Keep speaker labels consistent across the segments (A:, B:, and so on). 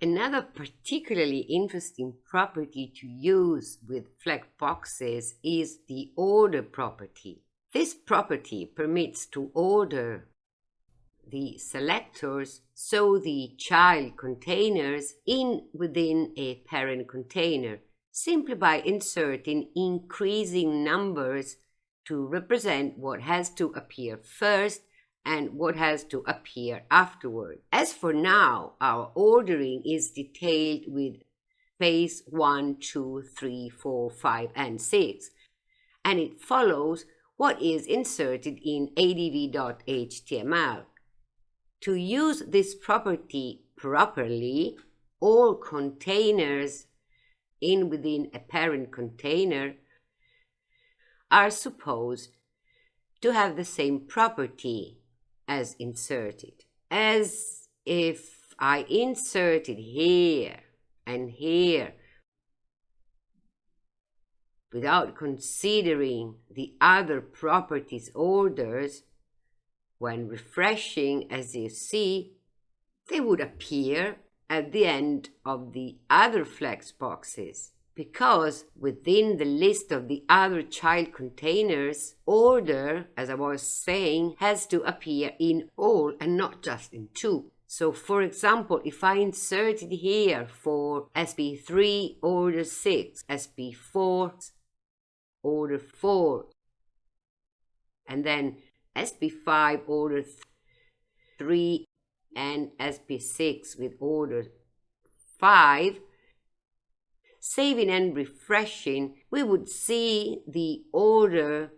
A: Another particularly interesting property to use with flex boxes is the order property. This property permits to order the selectors so the child containers in within a parent container simply by inserting increasing numbers to represent what has to appear first and what has to appear afterward. As for now, our ordering is detailed with phase 1, 2, 3, 4, 5, and 6, and it follows what is inserted in adv.html. To use this property properly, all containers in within a parent container are supposed to have the same property as inserted. As if I inserted here and here without considering the other properties orders, when refreshing, as you see, they would appear at the end of the other flex boxes because within the list of the other child containers, order, as I was saying, has to appear in all and not just in two. So for example, if I inserted here for SP3 order 6, SP4 order 4, and then SP5 order 3 and SP6 with order 5, saving and refreshing, we would see the order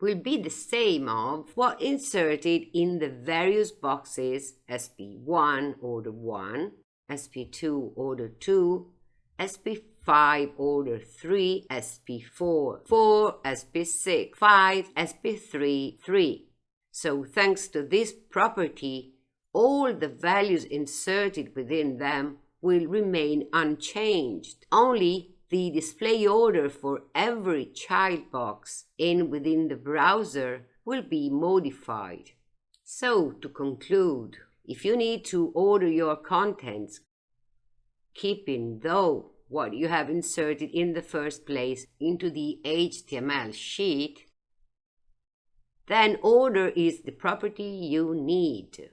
A: will be the same of what inserted in the various boxes SP1 order 1, SP2 order 2, SP5 order 3, SP4 4, SP6 5, SP3 3. So thanks to this property, all the values inserted within them will remain unchanged. Only the display order for every child box in within the browser will be modified. So, to conclude, if you need to order your contents, keeping though what you have inserted in the first place into the HTML sheet, then order is the property you need.